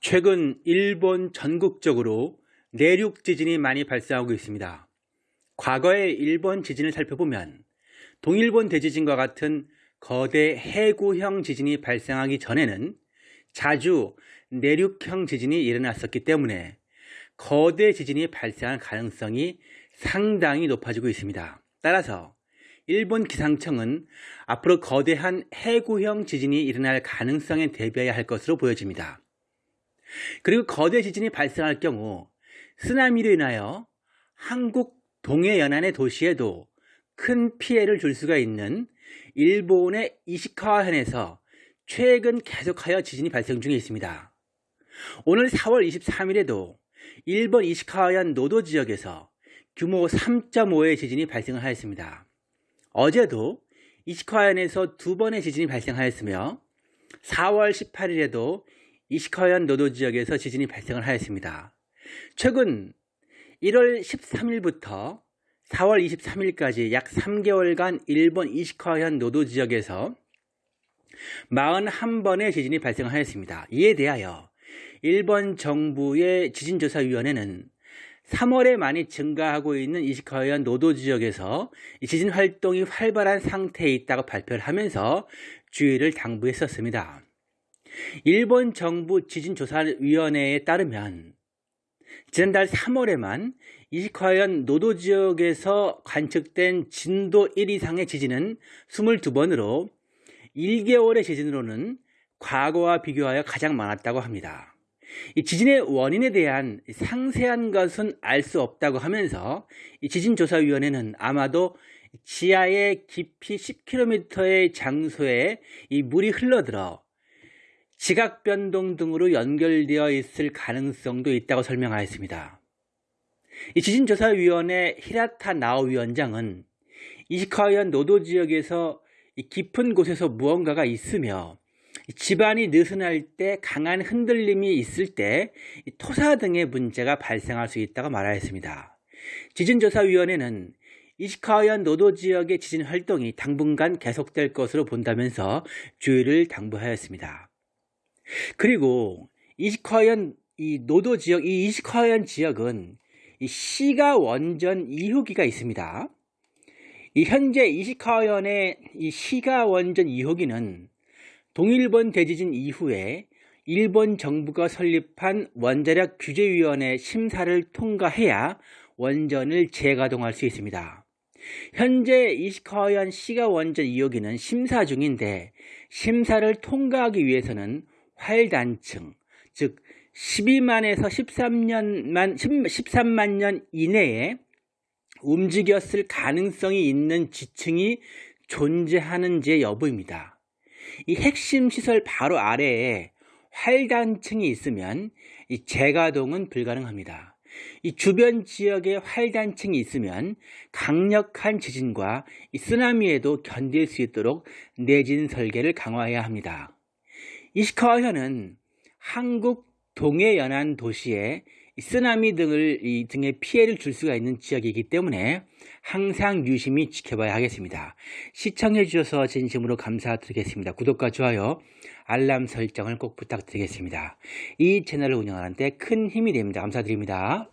최근 일본 전국적으로 내륙 지진이 많이 발생하고 있습니다. 과거의 일본 지진을 살펴보면 동일본 대지진과 같은 거대 해구형 지진이 발생하기 전에는 자주 내륙형 지진이 일어났었기 때문에 거대 지진이 발생할 가능성이 상당히 높아지고 있습니다. 따라서 일본 기상청은 앞으로 거대한 해구형 지진이 일어날 가능성에 대비해야 할 것으로 보여집니다. 그리고 거대 지진이 발생할 경우 쓰나미로 인하여 한국 동해 연안의 도시에도 큰 피해를 줄 수가 있는 일본의 이시카와현에서 최근 계속하여 지진이 발생 중에 있습니다. 오늘 4월 23일에도 일본 이시카와현 노도 지역에서 규모 3.5의 지진이 발생을 하였습니다. 어제도 이시카와현에서 두 번의 지진이 발생하였으며 4월 18일에도 이시카현 노도 지역에서 지진이 발생을 하였습니다. 최근 1월 13일부터 4월 23일까지 약 3개월간 일본 이시카현 노도 지역에서 41번의 지진이 발생하였습니다. 이에 대하여 일본 정부의 지진조사위원회는 3월에 많이 증가하고 있는 이시카현 노도 지역에서 지진 활동이 활발한 상태에 있다고 발표를 하면서 주의를 당부했었습니다. 일본 정부 지진조사위원회에 따르면 지난달 3월에만 이시카현 노도 지역에서 관측된 진도 1 이상의 지진은 22번으로 1개월의 지진으로는 과거와 비교하여 가장 많았다고 합니다. 이 지진의 원인에 대한 상세한 것은 알 수 없다고 하면서 지진조사위원회는 아마도 지하의 깊이 10km의 장소에 이 물이 흘러들어 지각 변동 등으로 연결되어 있을 가능성도 있다고 설명하였습니다. 이 지진조사위원회 히라타 나오 위원장은 이시카현 노도 지역에서 깊은 곳에서 무언가가 있으며 집안이 느슨할 때 강한 흔들림이 있을 때 토사 등의 문제가 발생할 수 있다고 말하였습니다. 지진조사위원회는 이시카현 노도 지역의 지진 활동이 당분간 계속될 것으로 본다면서 주의를 당부하였습니다. 그리고 이시카현 이 노도 지역, 이 이시카현 지역은 이 시가 원전 이호기가 있습니다. 이 현재 이시카현의 이 시가 원전 2호기는 동일본 대지진 이후에 일본 정부가 설립한 원자력 규제위원회 심사를 통과해야 원전을 재가동할 수 있습니다. 현재 이시카현 시가 원전 2호기는 심사 중인데 심사를 통과하기 위해서는 활단층, 즉 12만에서 13년만 13만 년 이내에 움직였을 가능성이 있는 지층이 존재하는지 여부입니다. 이 핵심 시설 바로 아래에 활단층이 있으면 이 재가동은 불가능합니다. 이 주변 지역에 활단층이 있으면 강력한 지진과 쓰나미에도 견딜 수 있도록 내진 설계를 강화해야 합니다. 이시카와현은 한국 동해 연안 도시에 쓰나미 등을 이 등의 피해를 줄 수가 있는 지역이기 때문에 항상 유심히 지켜봐야 하겠습니다. 시청해 주셔서 진심으로 감사드리겠습니다. 구독과 좋아요, 알람 설정을 꼭 부탁드리겠습니다. 이 채널을 운영하는 데 큰 힘이 됩니다. 감사드립니다.